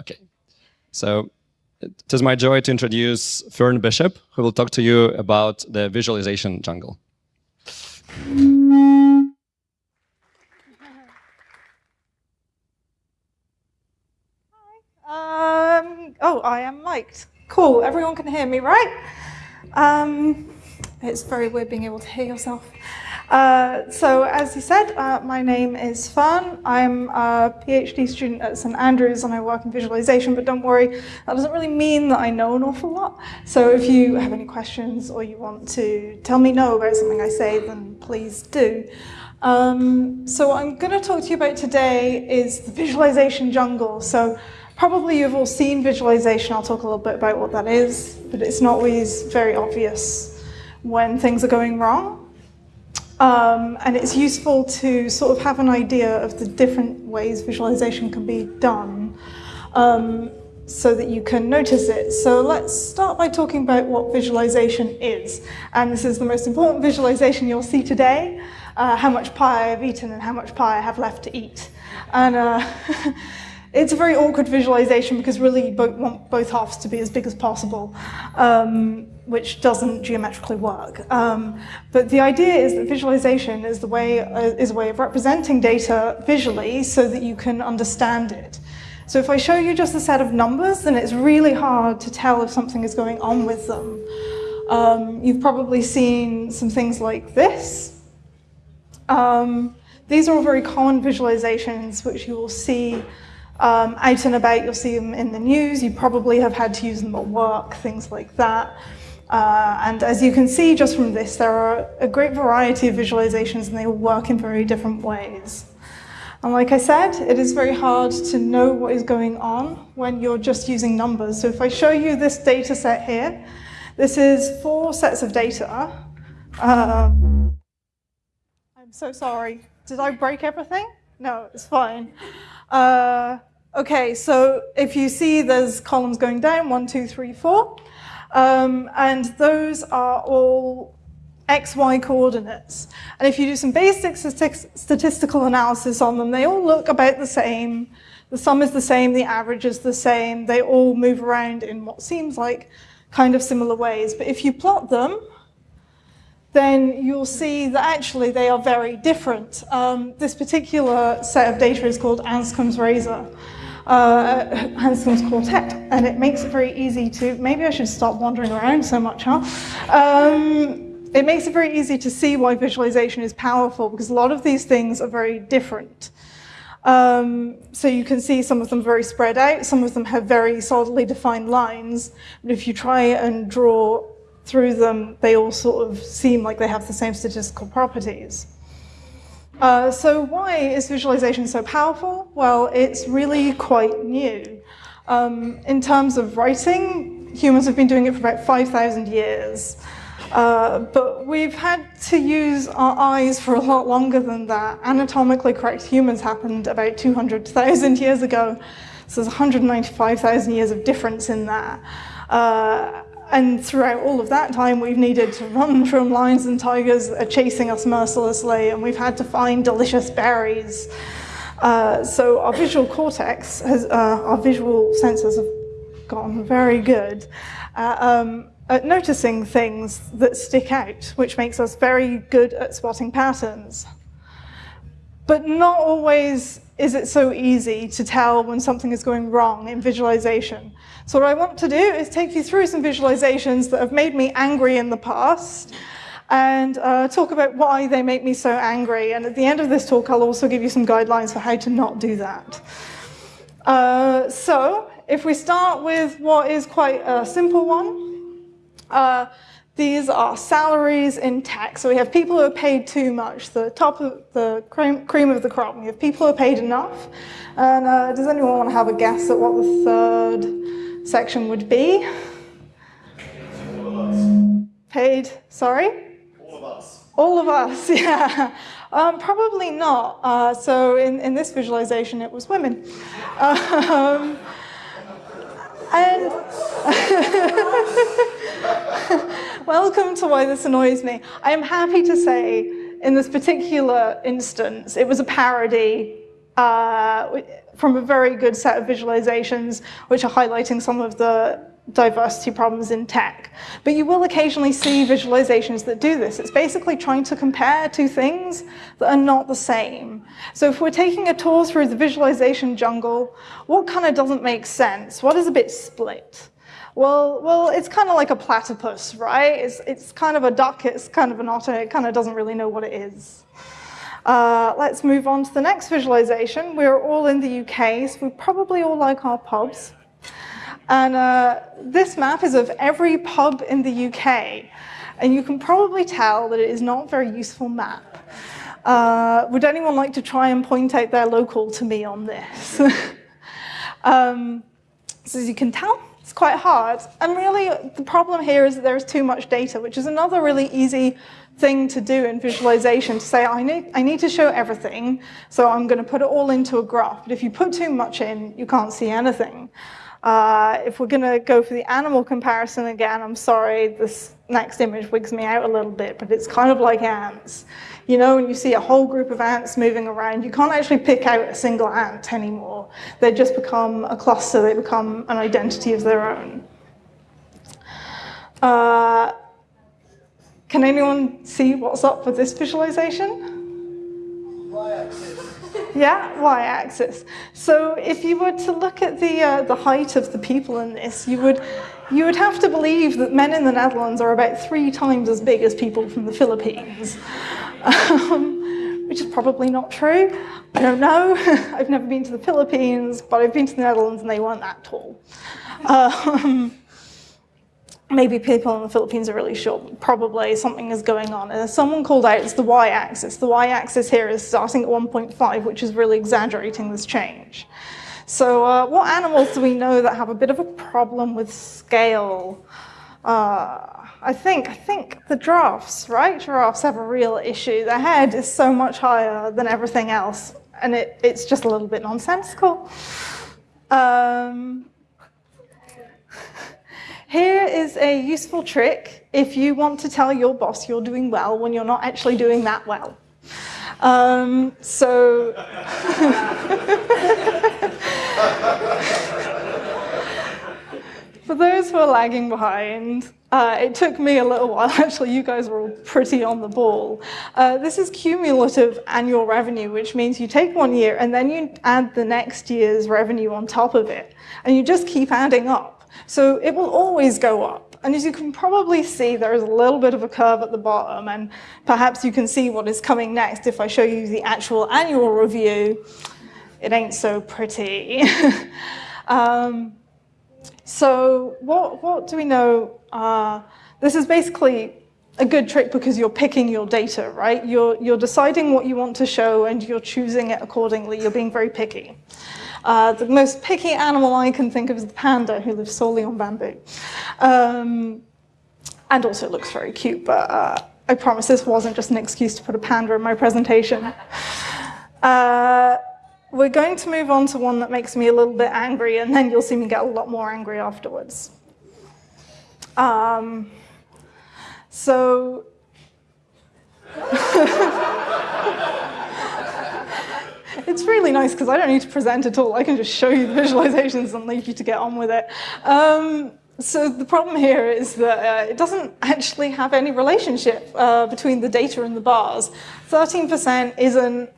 Okay. So it is my joy to introduce Fern Bishop, who will talk to you about the visualization jungle. Um, oh, I am mic'd. Cool, everyone can hear me, right? Um, it's very weird being able to hear yourself. Uh, so as you said, uh, my name is Fern. I'm a PhD student at St Andrews and I work in visualization, but don't worry, that doesn't really mean that I know an awful lot. So if you have any questions or you want to tell me no about something I say, then please do. Um, so what I'm going to talk to you about today is the visualization jungle. So probably you've all seen visualization. I'll talk a little bit about what that is, but it's not always very obvious when things are going wrong. Um, and it's useful to sort of have an idea of the different ways visualization can be done um, so that you can notice it. So let's start by talking about what visualization is. And this is the most important visualization you'll see today, uh, how much pie I've eaten and how much pie I have left to eat. And uh, It's a very awkward visualization because really you want both halves to be as big as possible, um, which doesn't geometrically work. Um, but the idea is that visualization is, the way, uh, is a way of representing data visually so that you can understand it. So if I show you just a set of numbers, then it's really hard to tell if something is going on with them. Um, you've probably seen some things like this. Um, these are all very common visualizations which you will see um, out and about, you'll see them in the news. You probably have had to use them at work, things like that. Uh, and as you can see just from this, there are a great variety of visualizations and they all work in very different ways. And like I said, it is very hard to know what is going on when you're just using numbers. So if I show you this data set here, this is four sets of data. Uh, I'm so sorry. Did I break everything? No, it's fine. Uh, Okay, so if you see there's columns going down, one, two, three, four, um, and those are all XY coordinates. And if you do some basic statistical analysis on them, they all look about the same. The sum is the same, the average is the same. They all move around in what seems like kind of similar ways. But if you plot them, then you'll see that actually they are very different. Um, this particular set of data is called Anscombe's razor uh, Anscombe's quartet, and it makes it very easy to, maybe I should stop wandering around so much, huh? Um, it makes it very easy to see why visualization is powerful because a lot of these things are very different. Um, so you can see some of them very spread out, some of them have very solidly defined lines, but if you try and draw through them, they all sort of seem like they have the same statistical properties. Uh, so why is visualization so powerful? Well, it's really quite new. Um, in terms of writing, humans have been doing it for about 5,000 years. Uh, but we've had to use our eyes for a lot longer than that. Anatomically correct humans happened about 200,000 years ago. So there's 195,000 years of difference in that. Uh, and throughout all of that time, we've needed to run from lions and tigers that are chasing us mercilessly, and we've had to find delicious berries. Uh, so our visual cortex, has, uh, our visual senses have gotten very good uh, um, at noticing things that stick out, which makes us very good at spotting patterns. But not always is it so easy to tell when something is going wrong in visualization. So what I want to do is take you through some visualizations that have made me angry in the past and uh, talk about why they make me so angry. And at the end of this talk, I'll also give you some guidelines for how to not do that. Uh, so if we start with what is quite a simple one, uh, these are salaries in tech. So we have people who are paid too much, the top of the cream, cream of the crop. We have people who are paid enough. And uh, does anyone want to have a guess at what the third section would be? Paid, sorry? All of us. All of us, yeah. Um, probably not. Uh, so in, in this visualization, it was women. Um, and welcome to why this annoys me. I am happy to say in this particular instance, it was a parody uh, from a very good set of visualizations, which are highlighting some of the diversity problems in tech. But you will occasionally see visualizations that do this. It's basically trying to compare two things that are not the same. So if we're taking a tour through the visualization jungle, what kind of doesn't make sense? What is a bit split? Well, well, it's kind of like a platypus, right? It's, it's kind of a duck, it's kind of an otter, it kind of doesn't really know what it is. Uh, let's move on to the next visualization. We're all in the UK, so we probably all like our pubs. And uh, this map is of every pub in the UK. And you can probably tell that it is not a very useful map. Uh, would anyone like to try and point out their local to me on this? um, so as you can tell, it's quite hard. And really, the problem here is that there's too much data, which is another really easy thing to do in visualization, to say, I need, I need to show everything, so I'm going to put it all into a graph. But if you put too much in, you can't see anything. Uh, if we're going to go for the animal comparison again, I'm sorry, this next image wigs me out a little bit, but it's kind of like ants. You know, when you see a whole group of ants moving around, you can't actually pick out a single ant anymore. They just become a cluster, they become an identity of their own. Uh, can anyone see what's up with this visualization? Y-axis. Yeah, y-axis. So if you were to look at the, uh, the height of the people in this, you would, you would have to believe that men in the Netherlands are about three times as big as people from the Philippines, um, which is probably not true. I don't know. I've never been to the Philippines, but I've been to the Netherlands and they weren't that tall. Um, maybe people in the Philippines are really short. Probably something is going on. And someone called out it's the y-axis. The y-axis here is starting at 1.5, which is really exaggerating this change. So uh, what animals do we know that have a bit of a problem with scale? Uh, I think, I think the giraffes, right? Giraffes have a real issue. Their head is so much higher than everything else, and it, it's just a little bit nonsensical. Um, here is a useful trick if you want to tell your boss you're doing well when you're not actually doing that well. Um, so, for those who are lagging behind, uh, it took me a little while. Actually, you guys were all pretty on the ball. Uh, this is cumulative annual revenue, which means you take one year and then you add the next year's revenue on top of it. And you just keep adding up. So it will always go up. And as you can probably see, there is a little bit of a curve at the bottom, and perhaps you can see what is coming next if I show you the actual annual review. It ain't so pretty. um, so what, what do we know? Uh, this is basically a good trick because you're picking your data, right? You're, you're deciding what you want to show and you're choosing it accordingly. You're being very picky. Uh, the most picky animal I can think of is the panda, who lives solely on bamboo. Um, and also looks very cute, but uh, I promise this wasn't just an excuse to put a panda in my presentation. Uh, we're going to move on to one that makes me a little bit angry, and then you'll see me get a lot more angry afterwards. Um, so, It's really nice because I don't need to present at all. I can just show you the visualizations and leave you to get on with it. Um, so the problem here is that uh, it doesn't actually have any relationship uh, between the data and the bars. 13% isn't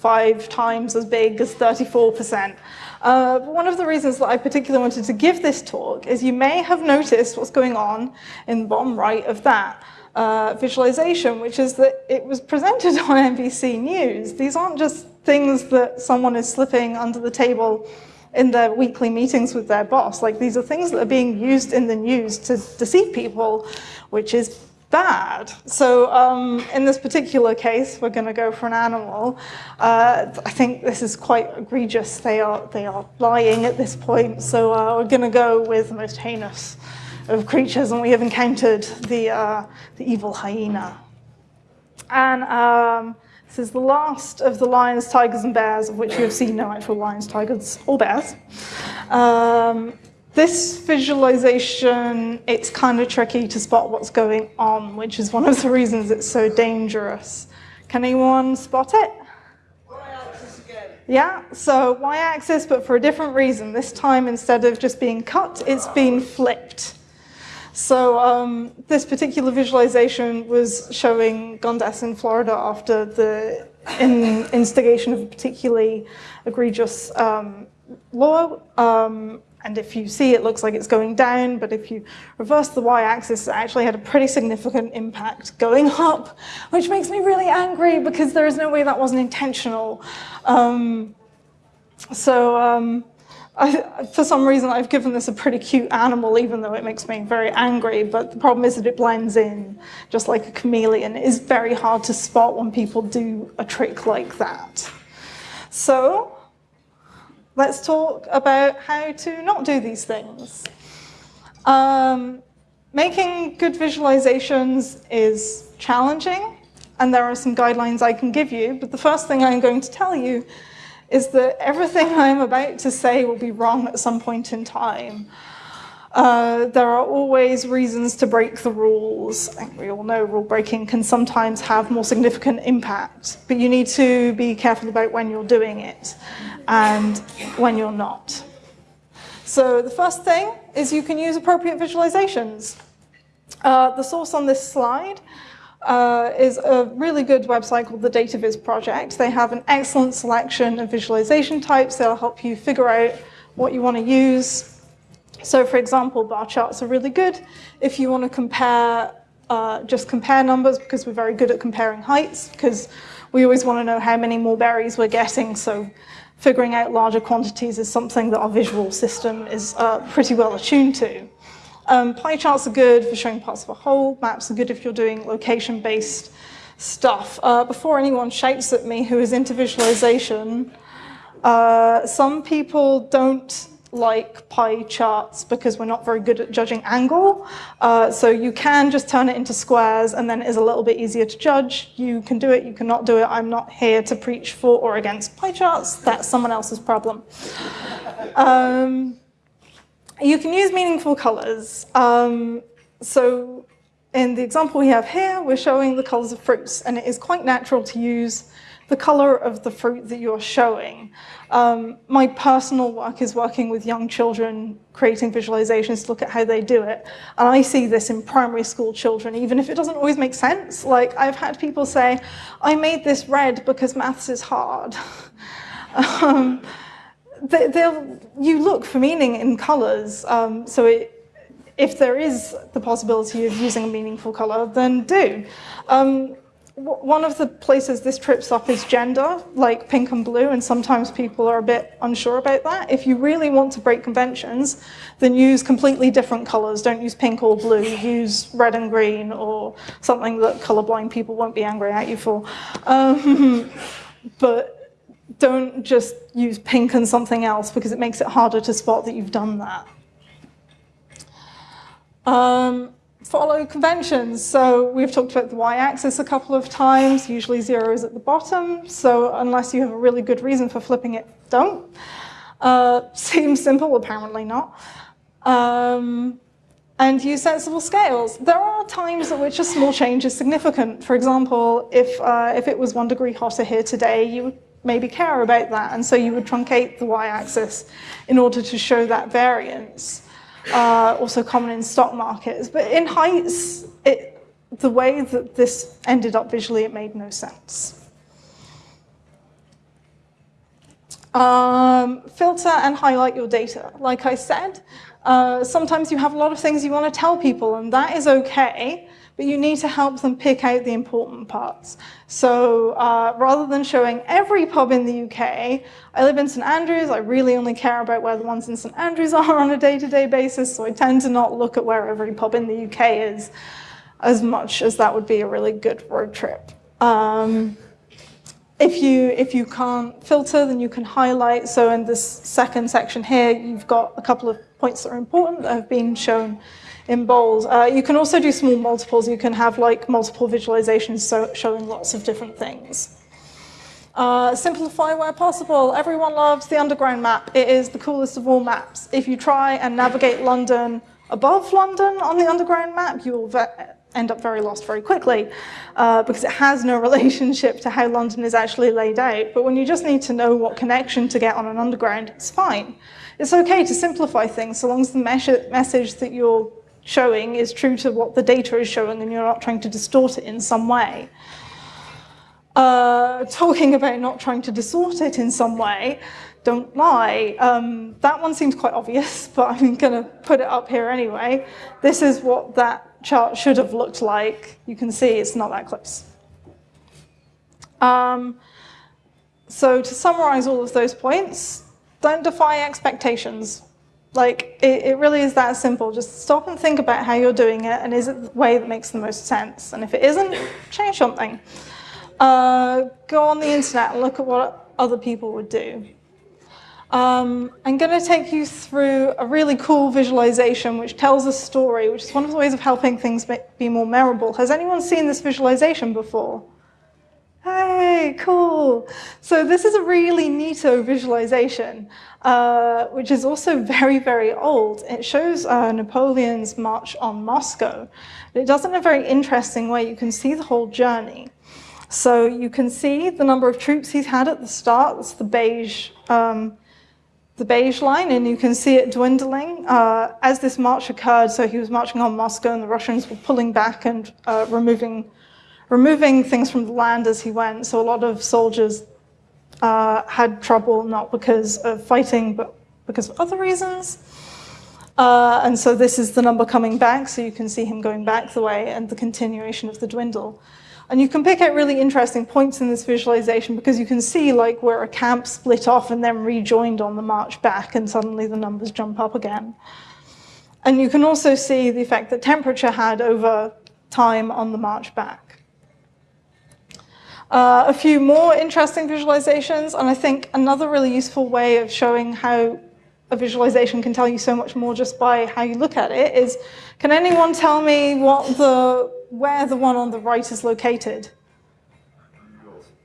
five times as big as 34%. Uh, one of the reasons that I particularly wanted to give this talk is you may have noticed what's going on in the bottom right of that uh, visualization, which is that it was presented on NBC News. These aren't just things that someone is slipping under the table in their weekly meetings with their boss. Like these are things that are being used in the news to deceive people, which is bad. So um, in this particular case, we're going to go for an animal. Uh, I think this is quite egregious. They are, they are lying at this point. So uh, we're going to go with the most heinous of creatures, and we have encountered the, uh, the evil hyena. And um, this is the last of the lions, tigers, and bears, of which you have seen no actual lions, tigers, or bears. Um, this visualization, it's kind of tricky to spot what's going on, which is one of the reasons it's so dangerous. Can anyone spot it? Yeah, so y-axis, but for a different reason. This time, instead of just being cut, it's been flipped. So um, this particular visualization was showing gun deaths in Florida after the in instigation of a particularly egregious um, law. Um, and if you see, it looks like it's going down, but if you reverse the y-axis, it actually had a pretty significant impact going up, which makes me really angry because there is no way that wasn't intentional. Um, so um, I, for some reason, I've given this a pretty cute animal, even though it makes me very angry. But the problem is that it blends in, just like a chameleon. It is very hard to spot when people do a trick like that. So let's talk about how to not do these things. Um, making good visualizations is challenging, and there are some guidelines I can give you. But the first thing I'm going to tell you is that everything I'm about to say will be wrong at some point in time. Uh, there are always reasons to break the rules. We all know rule breaking can sometimes have more significant impact, but you need to be careful about when you're doing it and when you're not. So the first thing is you can use appropriate visualizations. Uh, the source on this slide uh, is a really good website called the Data Viz Project. They have an excellent selection of visualization types that'll help you figure out what you want to use. So for example, bar charts are really good if you want to compare, uh, just compare numbers because we're very good at comparing heights because we always want to know how many more berries we're getting. So figuring out larger quantities is something that our visual system is uh, pretty well attuned to. Um, pie charts are good for showing parts of a whole. Maps are good if you're doing location-based stuff. Uh, before anyone shouts at me who is into visualization, uh, some people don't like pie charts because we're not very good at judging angle. Uh, so you can just turn it into squares and then it is a little bit easier to judge. You can do it, you cannot do it. I'm not here to preach for or against pie charts. That's someone else's problem. Um, you can use meaningful colors. Um, so in the example we have here, we're showing the colors of fruits, and it is quite natural to use the color of the fruit that you're showing. Um, my personal work is working with young children, creating visualizations to look at how they do it. And I see this in primary school children, even if it doesn't always make sense. Like I've had people say, I made this red because maths is hard. um, you look for meaning in colors. Um, so it, if there is the possibility of using a meaningful color, then do. Um, one of the places this trips up is gender, like pink and blue, and sometimes people are a bit unsure about that. If you really want to break conventions, then use completely different colors. Don't use pink or blue, use red and green, or something that colorblind people won't be angry at you for. Um, but don't just use pink and something else because it makes it harder to spot that you've done that. Um, follow conventions. So we've talked about the y-axis a couple of times. Usually zero is at the bottom. So unless you have a really good reason for flipping it, don't. Uh, seems simple, apparently not. Um, and use sensible scales. There are times at which a small change is significant. For example, if, uh, if it was one degree hotter here today, you would maybe care about that. And so you would truncate the y-axis in order to show that variance. Uh, also common in stock markets. But in heights, it, the way that this ended up visually, it made no sense. Um, filter and highlight your data. Like I said, uh, sometimes you have a lot of things you want to tell people, and that is okay but you need to help them pick out the important parts. So uh, rather than showing every pub in the UK, I live in St Andrews, I really only care about where the ones in St Andrews are on a day-to-day -day basis, so I tend to not look at where every pub in the UK is as much as that would be a really good road trip. Um, if you, if you can't filter, then you can highlight. So in this second section here, you've got a couple of points that are important that have been shown in bold. Uh, you can also do small multiples. You can have like multiple visualizations so showing lots of different things. Uh, simplify where possible. Everyone loves the underground map. It is the coolest of all maps. If you try and navigate London above London on the underground map, you will end up very lost very quickly uh, because it has no relationship to how London is actually laid out. But when you just need to know what connection to get on an underground, it's fine. It's okay to simplify things so long as the message that you're showing is true to what the data is showing and you're not trying to distort it in some way. Uh, talking about not trying to distort it in some way, don't lie. Um, that one seems quite obvious, but I'm going to put it up here anyway. This is what that chart should have looked like. You can see it's not that close. Um, so to summarize all of those points, don't defy expectations. Like, it, it, really is that simple. Just stop and think about how you're doing it, and is it the way that makes the most sense? And if it isn't, change something. Uh, go on the internet and look at what other people would do. Um, I'm going to take you through a really cool visualization which tells a story, which is one of the ways of helping things be more memorable. Has anyone seen this visualization before? Hey, cool. So this is a really neato visualization, uh, which is also very, very old. It shows uh, Napoleon's march on Moscow. It does it in a very interesting way. You can see the whole journey. So you can see the number of troops he's had at the start. That's the beige um, the beige line, and you can see it dwindling uh, as this march occurred. So he was marching on Moscow, and the Russians were pulling back and uh, removing, removing things from the land as he went. So a lot of soldiers uh, had trouble, not because of fighting, but because of other reasons. Uh, and so this is the number coming back, so you can see him going back the way and the continuation of the dwindle. And you can pick out really interesting points in this visualization because you can see like where a camp split off and then rejoined on the march back and suddenly the numbers jump up again. And you can also see the effect that temperature had over time on the march back. Uh, a few more interesting visualizations, and I think another really useful way of showing how a visualization can tell you so much more just by how you look at it is, can anyone tell me what the where the one on the right is located?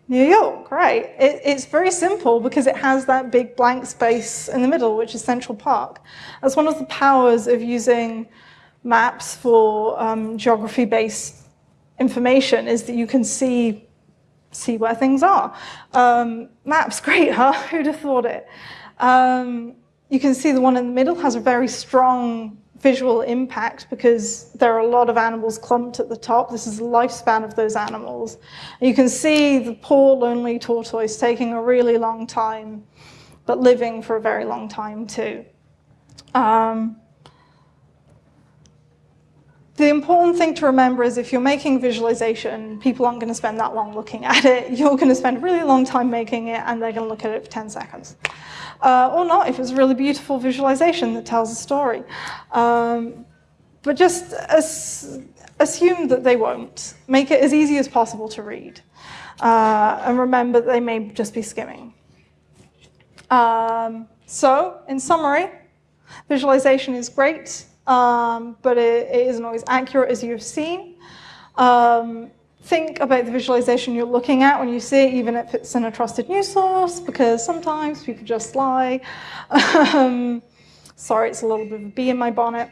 New York, right. It, it's very simple because it has that big blank space in the middle, which is Central Park. That's one of the powers of using maps for um, geography-based information is that you can see see where things are. Um, maps, great, huh? Who'd have thought it? Um, you can see the one in the middle has a very strong visual impact because there are a lot of animals clumped at the top. This is the lifespan of those animals. You can see the poor lonely tortoise taking a really long time, but living for a very long time too. Um, the important thing to remember is if you're making visualization, people aren't going to spend that long looking at it. You're going to spend a really long time making it, and they're going to look at it for 10 seconds uh, or not if it's a really beautiful visualization that tells a story. Um, but just as, assume that they won't. Make it as easy as possible to read. Uh, and remember they may just be skimming. Um, so, in summary, visualization is great, um, but it, it isn't always accurate as you've seen. Um, think about the visualization you're looking at when you see it, even if it's in a trusted news source, because sometimes people just lie. um, sorry, it's a little bit of a bee in my bonnet.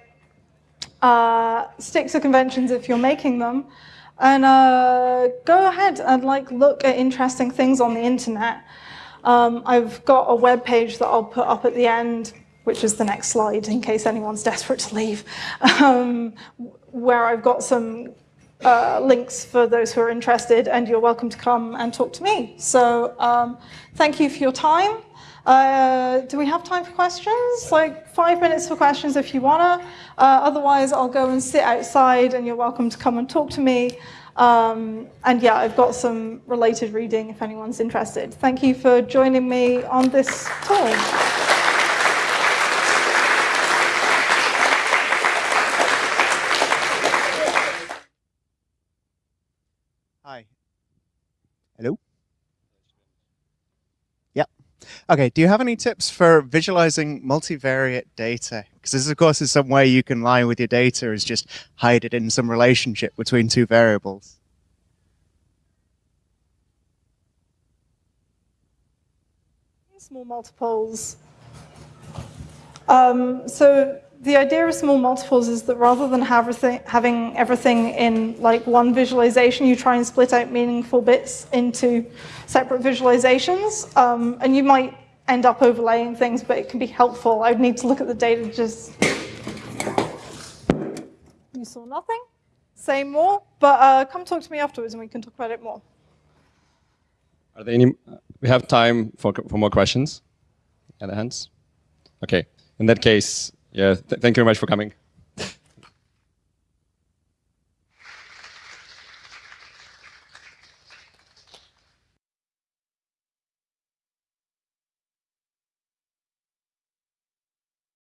Uh, stick to conventions if you're making them. And uh, go ahead and like look at interesting things on the internet. Um, I've got a web page that I'll put up at the end, which is the next slide in case anyone's desperate to leave, um, where I've got some uh, links for those who are interested, and you're welcome to come and talk to me. So um, thank you for your time. Uh, do we have time for questions? Like five minutes for questions if you wanna. Uh, otherwise, I'll go and sit outside and you're welcome to come and talk to me. Um, and yeah, I've got some related reading if anyone's interested. Thank you for joining me on this talk. Hello? Yeah. Okay, do you have any tips for visualizing multivariate data? Because this, of course, is some way you can lie with your data is just hide it in some relationship between two variables. Small multiples. Um, so the idea of small multiples is that rather than having everything in like one visualization, you try and split out meaningful bits into separate visualizations. Um, and you might end up overlaying things, but it can be helpful. I'd need to look at the data just. You saw nothing? Say more, but uh, come talk to me afterwards and we can talk about it more. Are there any? We have time for for more questions. Other hands. Okay. In that case, yeah. Th thank you very much for coming.